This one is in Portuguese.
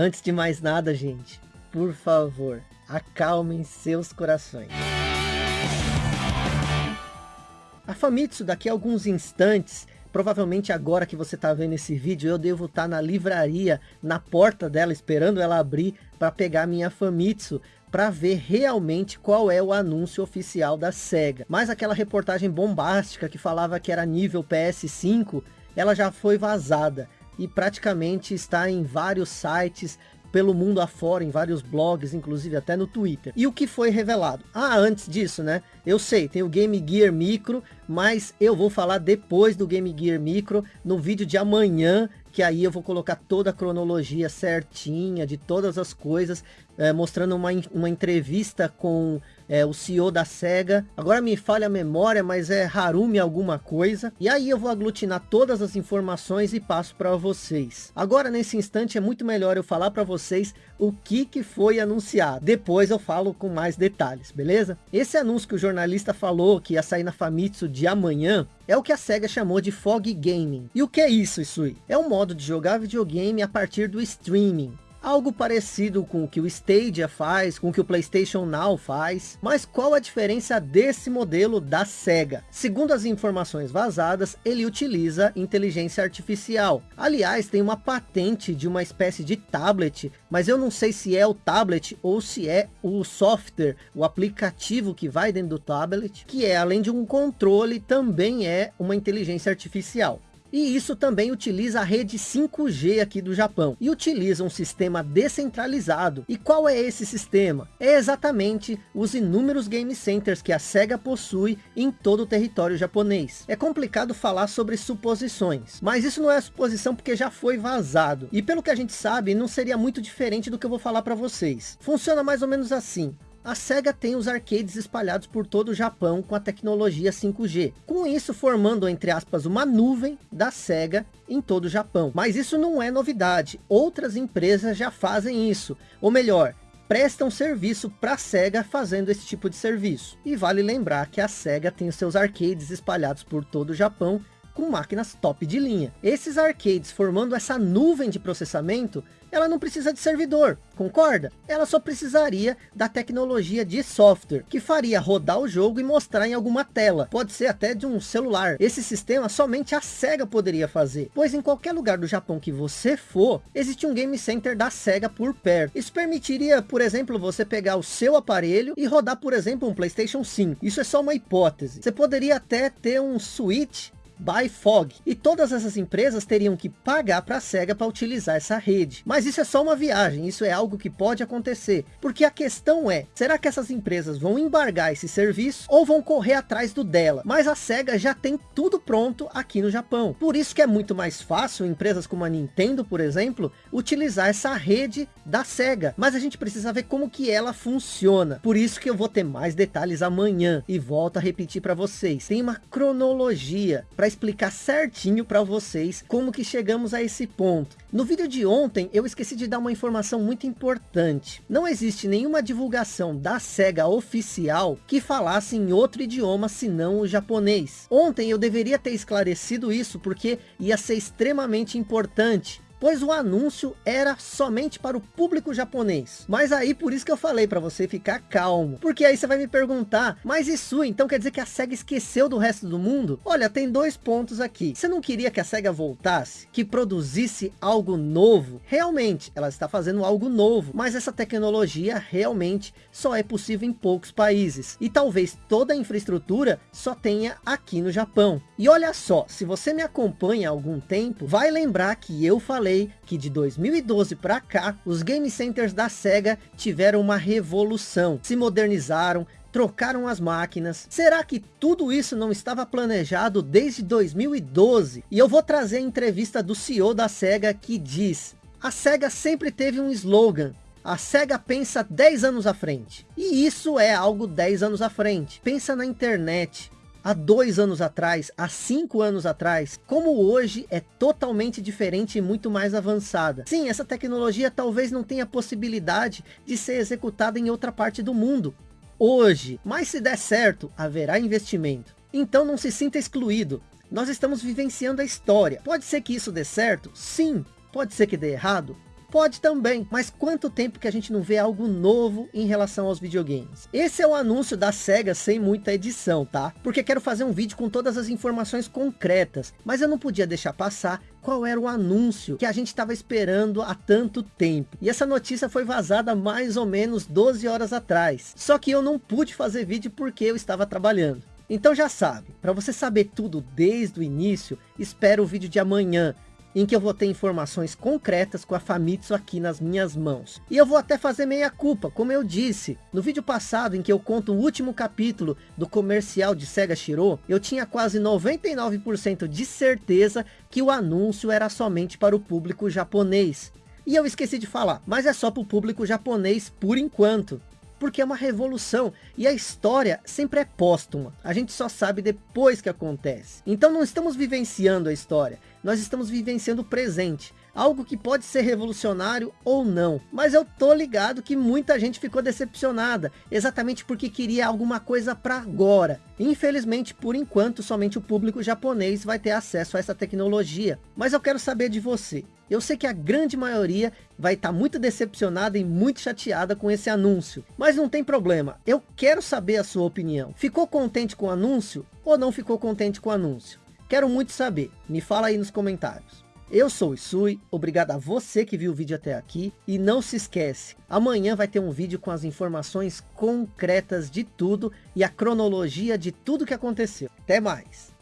Antes de mais nada, gente, por favor, acalmem seus corações. A Famitsu, daqui a alguns instantes, provavelmente agora que você está vendo esse vídeo, eu devo estar tá na livraria, na porta dela, esperando ela abrir para pegar minha Famitsu, para ver realmente qual é o anúncio oficial da SEGA. Mas aquela reportagem bombástica que falava que era nível PS5, ela já foi vazada e praticamente está em vários sites pelo mundo afora, em vários blogs, inclusive até no Twitter. E o que foi revelado? Ah, antes disso, né? Eu sei, tem o Game Gear Micro, mas eu vou falar depois do Game Gear Micro, no vídeo de amanhã, que aí eu vou colocar toda a cronologia certinha de todas as coisas, é, mostrando uma, uma entrevista com é, o CEO da SEGA. Agora me falha a memória, mas é Harumi alguma coisa. E aí eu vou aglutinar todas as informações e passo para vocês. Agora nesse instante é muito melhor eu falar para vocês o que, que foi anunciado. Depois eu falo com mais detalhes, beleza? Esse anúncio que o jornalista falou que ia sair na Famitsu de amanhã, é o que a SEGA chamou de Fog Gaming. E o que é isso, Isui? É um modo de jogar videogame a partir do streaming algo parecido com o que o Stadia faz, com o que o PlayStation Now faz, mas qual a diferença desse modelo da SEGA? Segundo as informações vazadas, ele utiliza inteligência artificial. Aliás, tem uma patente de uma espécie de tablet, mas eu não sei se é o tablet ou se é o software, o aplicativo que vai dentro do tablet, que é além de um controle, também é uma inteligência artificial. E isso também utiliza a rede 5G aqui do Japão. E utiliza um sistema descentralizado. E qual é esse sistema? É exatamente os inúmeros game centers que a SEGA possui em todo o território japonês. É complicado falar sobre suposições. Mas isso não é suposição porque já foi vazado. E pelo que a gente sabe, não seria muito diferente do que eu vou falar para vocês. Funciona mais ou menos assim a SEGA tem os arcades espalhados por todo o Japão com a tecnologia 5G. Com isso formando, entre aspas, uma nuvem da SEGA em todo o Japão. Mas isso não é novidade. Outras empresas já fazem isso. Ou melhor, prestam serviço para a SEGA fazendo esse tipo de serviço. E vale lembrar que a SEGA tem os seus arcades espalhados por todo o Japão com máquinas top de linha. Esses arcades formando essa nuvem de processamento ela não precisa de servidor, concorda? Ela só precisaria da tecnologia de software, que faria rodar o jogo e mostrar em alguma tela, pode ser até de um celular. Esse sistema somente a SEGA poderia fazer, pois em qualquer lugar do Japão que você for, existe um game center da SEGA por perto. Isso permitiria, por exemplo, você pegar o seu aparelho e rodar, por exemplo, um Playstation 5. Isso é só uma hipótese. Você poderia até ter um Switch by Fog. E todas essas empresas teriam que pagar para a SEGA para utilizar essa rede. Mas isso é só uma viagem, isso é algo que pode acontecer. Porque a questão é, será que essas empresas vão embargar esse serviço ou vão correr atrás do dela? Mas a SEGA já tem tudo pronto aqui no Japão. Por isso que é muito mais fácil empresas como a Nintendo, por exemplo, utilizar essa rede da SEGA. Mas a gente precisa ver como que ela funciona. Por isso que eu vou ter mais detalhes amanhã. E volto a repetir para vocês. Tem uma cronologia para explicar certinho para vocês como que chegamos a esse ponto. No vídeo de ontem eu esqueci de dar uma informação muito importante. Não existe nenhuma divulgação da SEGA oficial que falasse em outro idioma senão o japonês. Ontem eu deveria ter esclarecido isso porque ia ser extremamente importante pois o anúncio era somente para o público japonês. Mas aí por isso que eu falei para você ficar calmo, porque aí você vai me perguntar, mas isso então quer dizer que a SEGA esqueceu do resto do mundo? Olha, tem dois pontos aqui. Você não queria que a SEGA voltasse, que produzisse algo novo? Realmente, ela está fazendo algo novo, mas essa tecnologia realmente só é possível em poucos países. E talvez toda a infraestrutura só tenha aqui no Japão. E olha só, se você me acompanha há algum tempo, vai lembrar que eu falei falei que de 2012 para cá, os game centers da SEGA tiveram uma revolução, se modernizaram, trocaram as máquinas. Será que tudo isso não estava planejado desde 2012? E eu vou trazer a entrevista do CEO da SEGA que diz, a SEGA sempre teve um slogan, a SEGA pensa 10 anos à frente. E isso é algo 10 anos à frente. Pensa na internet, há dois anos atrás, há cinco anos atrás, como hoje é totalmente diferente e muito mais avançada. Sim, essa tecnologia talvez não tenha possibilidade de ser executada em outra parte do mundo. Hoje, mas se der certo, haverá investimento. Então não se sinta excluído. Nós estamos vivenciando a história. Pode ser que isso dê certo? Sim. Pode ser que dê errado? Pode também, mas quanto tempo que a gente não vê algo novo em relação aos videogames? Esse é o anúncio da SEGA sem muita edição, tá? Porque quero fazer um vídeo com todas as informações concretas, mas eu não podia deixar passar qual era o anúncio que a gente estava esperando há tanto tempo. E essa notícia foi vazada mais ou menos 12 horas atrás. Só que eu não pude fazer vídeo porque eu estava trabalhando. Então já sabe, para você saber tudo desde o início, espera o vídeo de amanhã, em que eu vou ter informações concretas com a Famitsu aqui nas minhas mãos. E eu vou até fazer meia culpa, como eu disse. No vídeo passado, em que eu conto o último capítulo do comercial de Sega Shiro, eu tinha quase 99% de certeza que o anúncio era somente para o público japonês. E eu esqueci de falar, mas é só para o público japonês por enquanto porque é uma revolução e a história sempre é póstuma. A gente só sabe depois que acontece. Então não estamos vivenciando a história, nós estamos vivenciando o presente. Algo que pode ser revolucionário ou não. Mas eu tô ligado que muita gente ficou decepcionada. Exatamente porque queria alguma coisa para agora. Infelizmente, por enquanto, somente o público japonês vai ter acesso a essa tecnologia. Mas eu quero saber de você. Eu sei que a grande maioria vai estar tá muito decepcionada e muito chateada com esse anúncio. Mas não tem problema, eu quero saber a sua opinião. Ficou contente com o anúncio ou não ficou contente com o anúncio? Quero muito saber, me fala aí nos comentários. Eu sou o Isui, obrigado a você que viu o vídeo até aqui. E não se esquece, amanhã vai ter um vídeo com as informações concretas de tudo e a cronologia de tudo que aconteceu. Até mais!